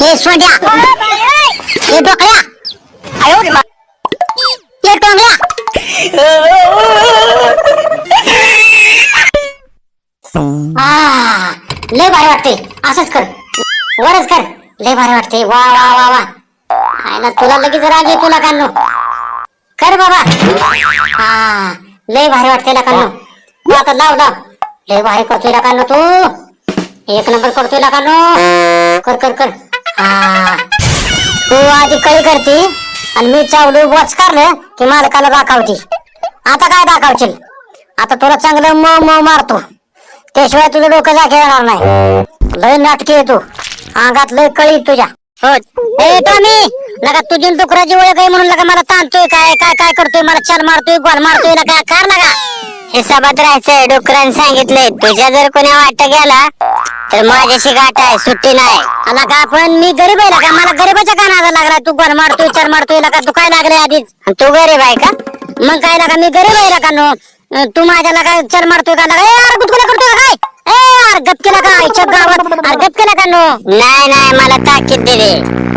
हे सोड्या हे डोकल्या आयो रे हे टोंगल्या आ, लय भारी वाटते असंच कर वरच कर लय भारी वाटते वा वा वा वा आहे ना तुला लगेच राग येतो तुला कान्नो कर बाबा हा लय भारी वाटते ना कान्नो आता लाव लाव लय भारी करतोय ना कान्नो तू एक नंबर करतोय ना कान्नो कर कर कर तू आधी कळी करती आणि मी चावलो वॉच करलं की मालकाला दाखवती. आता काय दाखवशील? आता तुला चांगलं म म मारतो. त्याशिवाय तुझं डोकं जागे येणार नाही. लय नाटकी आहे तू. अंगात लय कळी तुझ्या. हो. ए टॉमी लगा तुझी डुकराची ओळख आहे म्हणून लगा मला ताणतोय काय काय काय करतोय? मला छान मारतोय गोल मारतोय लगा कार लगा हिसाबात राहायचंय डुकरांनी सांगितलंय तुझ्या जर कोणी वाट गेला तर माझ्याशी गाठ आहे सुट्टी नाही. आला का पण मी गरीब आहे का? मला गरीबाच्या कानाला लागला तू गोल मारतोय चार मारतोय का? तू काय लागले आधीच? आणि तू गरीब आहे का? मग काय लागा मी गरीब आहे का नो? तू माझ्याला काय चर मारतोय का? लागा यार करतोय का काय? ए यार गप केला का? आईच्या गावात अरे गप केला का नो? नाही नाही मला ताकीद दे दे